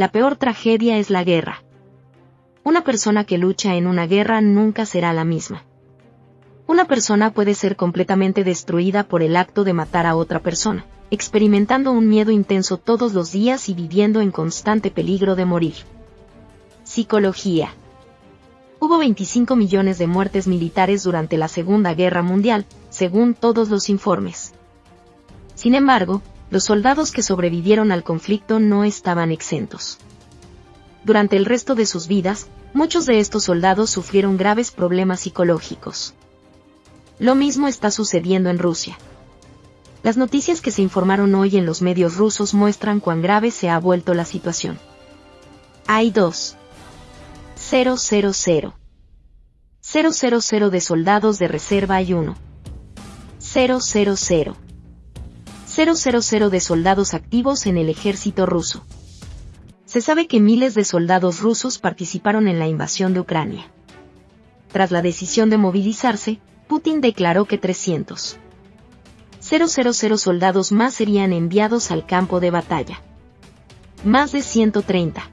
la peor tragedia es la guerra. Una persona que lucha en una guerra nunca será la misma. Una persona puede ser completamente destruida por el acto de matar a otra persona, experimentando un miedo intenso todos los días y viviendo en constante peligro de morir. Psicología. Hubo 25 millones de muertes militares durante la Segunda Guerra Mundial, según todos los informes. Sin embargo, los soldados que sobrevivieron al conflicto no estaban exentos. Durante el resto de sus vidas, muchos de estos soldados sufrieron graves problemas psicológicos. Lo mismo está sucediendo en Rusia. Las noticias que se informaron hoy en los medios rusos muestran cuán grave se ha vuelto la situación. Hay dos. 000. 000 de soldados de reserva y 1. 000. 000 de soldados activos en el ejército ruso. Se sabe que miles de soldados rusos participaron en la invasión de Ucrania. Tras la decisión de movilizarse, Putin declaró que 300 000 soldados más serían enviados al campo de batalla. Más de 130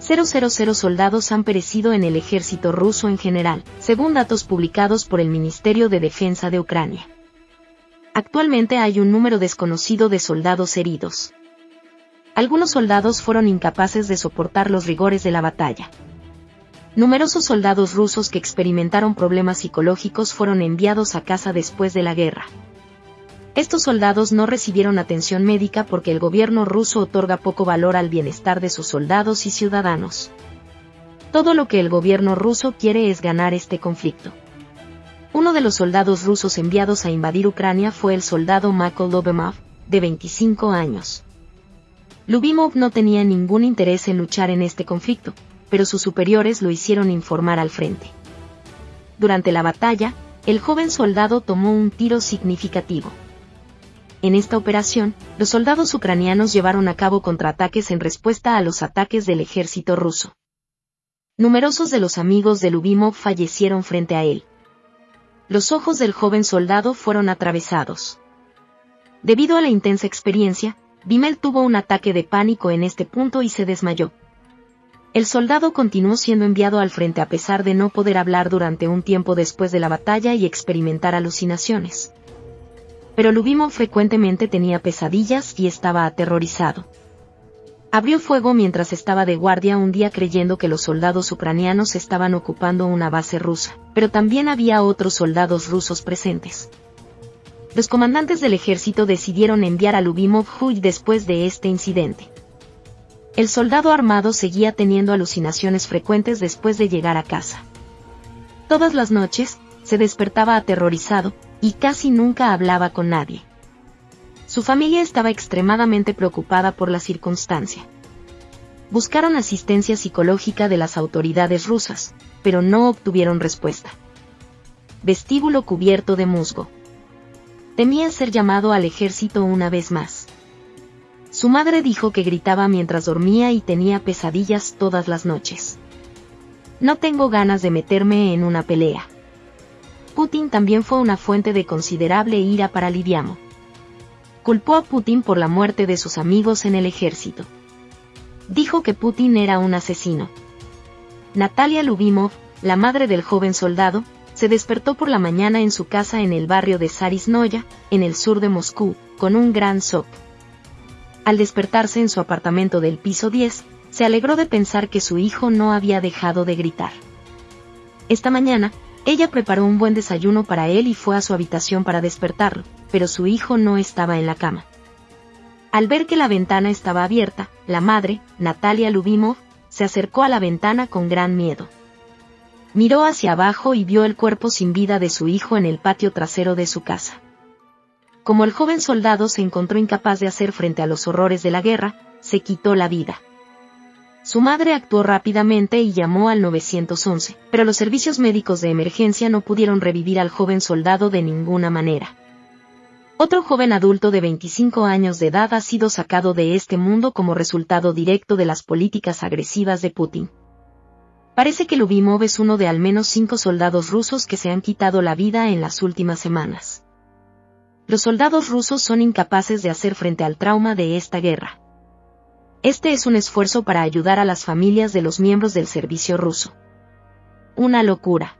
000 soldados han perecido en el ejército ruso en general, según datos publicados por el Ministerio de Defensa de Ucrania. Actualmente hay un número desconocido de soldados heridos. Algunos soldados fueron incapaces de soportar los rigores de la batalla. Numerosos soldados rusos que experimentaron problemas psicológicos fueron enviados a casa después de la guerra. Estos soldados no recibieron atención médica porque el gobierno ruso otorga poco valor al bienestar de sus soldados y ciudadanos. Todo lo que el gobierno ruso quiere es ganar este conflicto. Uno de los soldados rusos enviados a invadir Ucrania fue el soldado Michael Lobemov, de 25 años. Lubimov no tenía ningún interés en luchar en este conflicto, pero sus superiores lo hicieron informar al frente. Durante la batalla, el joven soldado tomó un tiro significativo. En esta operación, los soldados ucranianos llevaron a cabo contraataques en respuesta a los ataques del ejército ruso. Numerosos de los amigos de Lubimov fallecieron frente a él. Los ojos del joven soldado fueron atravesados. Debido a la intensa experiencia, Bimel tuvo un ataque de pánico en este punto y se desmayó. El soldado continuó siendo enviado al frente a pesar de no poder hablar durante un tiempo después de la batalla y experimentar alucinaciones. Pero Lubimov frecuentemente tenía pesadillas y estaba aterrorizado. Abrió fuego mientras estaba de guardia un día creyendo que los soldados ucranianos estaban ocupando una base rusa, pero también había otros soldados rusos presentes. Los comandantes del ejército decidieron enviar a Lubimov Huy después de este incidente. El soldado armado seguía teniendo alucinaciones frecuentes después de llegar a casa. Todas las noches, se despertaba aterrorizado, y casi nunca hablaba con nadie. Su familia estaba extremadamente preocupada por la circunstancia. Buscaron asistencia psicológica de las autoridades rusas, pero no obtuvieron respuesta. Vestíbulo cubierto de musgo. Temía ser llamado al ejército una vez más. Su madre dijo que gritaba mientras dormía y tenía pesadillas todas las noches. No tengo ganas de meterme en una pelea. Putin también fue una fuente de considerable ira para Lidiamo. Culpó a Putin por la muerte de sus amigos en el ejército. Dijo que Putin era un asesino. Natalia Lubimov, la madre del joven soldado, se despertó por la mañana en su casa en el barrio de Sarisnoya, en el sur de Moscú, con un gran shock al despertarse en su apartamento del piso 10, se alegró de pensar que su hijo no había dejado de gritar. Esta mañana, ella preparó un buen desayuno para él y fue a su habitación para despertarlo, pero su hijo no estaba en la cama. Al ver que la ventana estaba abierta, la madre, Natalia Lubimov, se acercó a la ventana con gran miedo. Miró hacia abajo y vio el cuerpo sin vida de su hijo en el patio trasero de su casa. Como el joven soldado se encontró incapaz de hacer frente a los horrores de la guerra, se quitó la vida. Su madre actuó rápidamente y llamó al 911, pero los servicios médicos de emergencia no pudieron revivir al joven soldado de ninguna manera. Otro joven adulto de 25 años de edad ha sido sacado de este mundo como resultado directo de las políticas agresivas de Putin. Parece que Lubimov es uno de al menos cinco soldados rusos que se han quitado la vida en las últimas semanas los soldados rusos son incapaces de hacer frente al trauma de esta guerra. Este es un esfuerzo para ayudar a las familias de los miembros del servicio ruso. Una locura.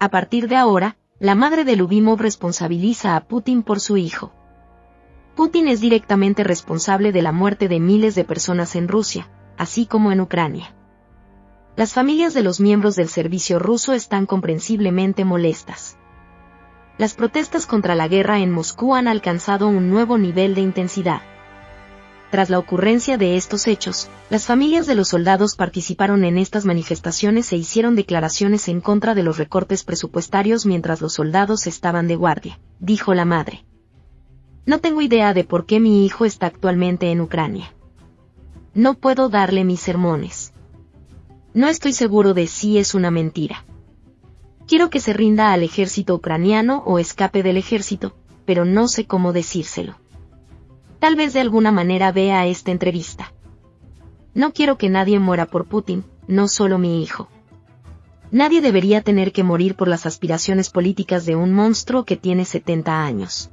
A partir de ahora, la madre de Lubimov responsabiliza a Putin por su hijo. Putin es directamente responsable de la muerte de miles de personas en Rusia, así como en Ucrania. Las familias de los miembros del servicio ruso están comprensiblemente molestas. Las protestas contra la guerra en Moscú han alcanzado un nuevo nivel de intensidad. Tras la ocurrencia de estos hechos, las familias de los soldados participaron en estas manifestaciones e hicieron declaraciones en contra de los recortes presupuestarios mientras los soldados estaban de guardia, dijo la madre. No tengo idea de por qué mi hijo está actualmente en Ucrania. No puedo darle mis sermones. No estoy seguro de si es una mentira. Quiero que se rinda al ejército ucraniano o escape del ejército, pero no sé cómo decírselo. Tal vez de alguna manera vea esta entrevista. No quiero que nadie muera por Putin, no solo mi hijo. Nadie debería tener que morir por las aspiraciones políticas de un monstruo que tiene 70 años.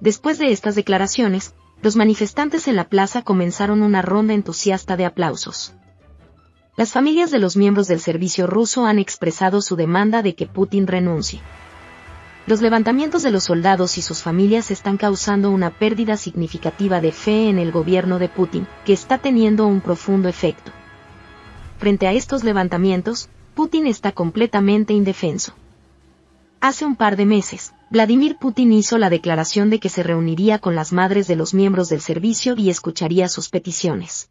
Después de estas declaraciones, los manifestantes en la plaza comenzaron una ronda entusiasta de aplausos. Las familias de los miembros del servicio ruso han expresado su demanda de que Putin renuncie. Los levantamientos de los soldados y sus familias están causando una pérdida significativa de fe en el gobierno de Putin, que está teniendo un profundo efecto. Frente a estos levantamientos, Putin está completamente indefenso. Hace un par de meses, Vladimir Putin hizo la declaración de que se reuniría con las madres de los miembros del servicio y escucharía sus peticiones.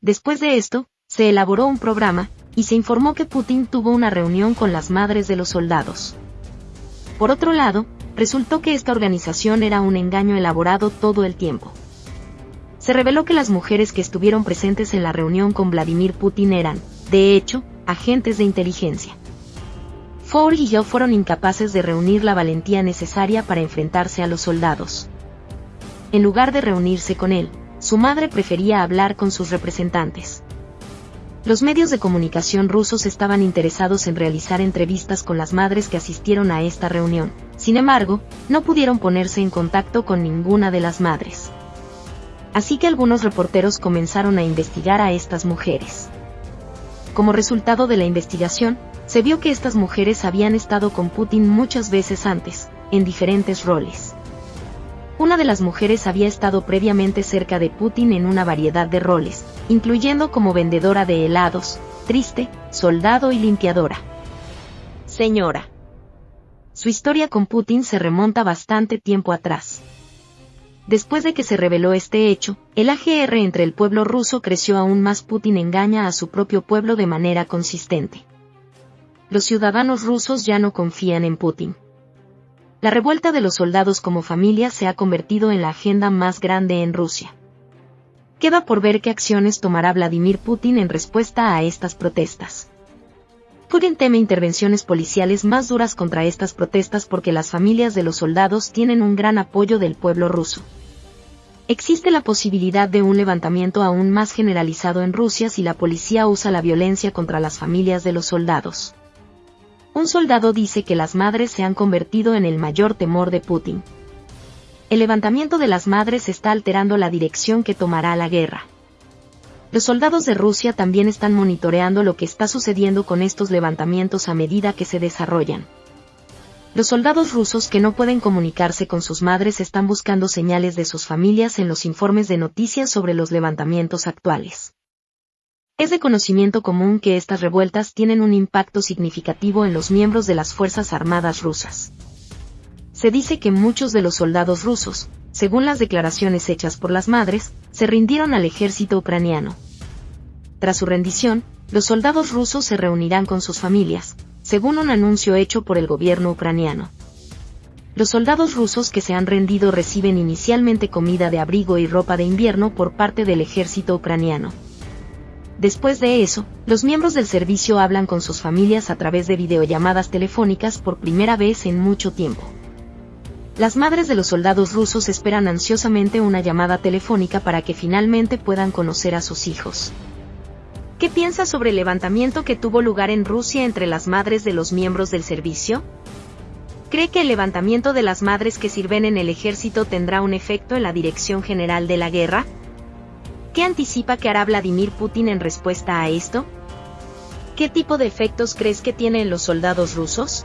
Después de esto, se elaboró un programa, y se informó que Putin tuvo una reunión con las madres de los soldados. Por otro lado, resultó que esta organización era un engaño elaborado todo el tiempo. Se reveló que las mujeres que estuvieron presentes en la reunión con Vladimir Putin eran, de hecho, agentes de inteligencia. Ford y yo fueron incapaces de reunir la valentía necesaria para enfrentarse a los soldados. En lugar de reunirse con él, su madre prefería hablar con sus representantes. Los medios de comunicación rusos estaban interesados en realizar entrevistas con las madres que asistieron a esta reunión. Sin embargo, no pudieron ponerse en contacto con ninguna de las madres. Así que algunos reporteros comenzaron a investigar a estas mujeres. Como resultado de la investigación, se vio que estas mujeres habían estado con Putin muchas veces antes, en diferentes roles. Una de las mujeres había estado previamente cerca de Putin en una variedad de roles, incluyendo como vendedora de helados, triste, soldado y limpiadora. Señora. Su historia con Putin se remonta bastante tiempo atrás. Después de que se reveló este hecho, el AGR entre el pueblo ruso creció aún más. Putin engaña a su propio pueblo de manera consistente. Los ciudadanos rusos ya no confían en Putin. La revuelta de los soldados como familia se ha convertido en la agenda más grande en Rusia. Queda por ver qué acciones tomará Vladimir Putin en respuesta a estas protestas. Putin teme intervenciones policiales más duras contra estas protestas porque las familias de los soldados tienen un gran apoyo del pueblo ruso. Existe la posibilidad de un levantamiento aún más generalizado en Rusia si la policía usa la violencia contra las familias de los soldados. Un soldado dice que las madres se han convertido en el mayor temor de Putin. El levantamiento de las madres está alterando la dirección que tomará la guerra. Los soldados de Rusia también están monitoreando lo que está sucediendo con estos levantamientos a medida que se desarrollan. Los soldados rusos que no pueden comunicarse con sus madres están buscando señales de sus familias en los informes de noticias sobre los levantamientos actuales. Es de conocimiento común que estas revueltas tienen un impacto significativo en los miembros de las Fuerzas Armadas rusas. Se dice que muchos de los soldados rusos, según las declaraciones hechas por las madres, se rindieron al ejército ucraniano. Tras su rendición, los soldados rusos se reunirán con sus familias, según un anuncio hecho por el gobierno ucraniano. Los soldados rusos que se han rendido reciben inicialmente comida de abrigo y ropa de invierno por parte del ejército ucraniano. Después de eso, los miembros del servicio hablan con sus familias a través de videollamadas telefónicas por primera vez en mucho tiempo. Las madres de los soldados rusos esperan ansiosamente una llamada telefónica para que finalmente puedan conocer a sus hijos. ¿Qué piensa sobre el levantamiento que tuvo lugar en Rusia entre las madres de los miembros del servicio? ¿Cree que el levantamiento de las madres que sirven en el ejército tendrá un efecto en la dirección general de la guerra? ¿Qué anticipa que hará Vladimir Putin en respuesta a esto? ¿Qué tipo de efectos crees que tienen los soldados rusos?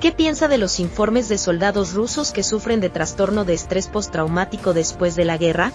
¿Qué piensa de los informes de soldados rusos que sufren de trastorno de estrés postraumático después de la guerra?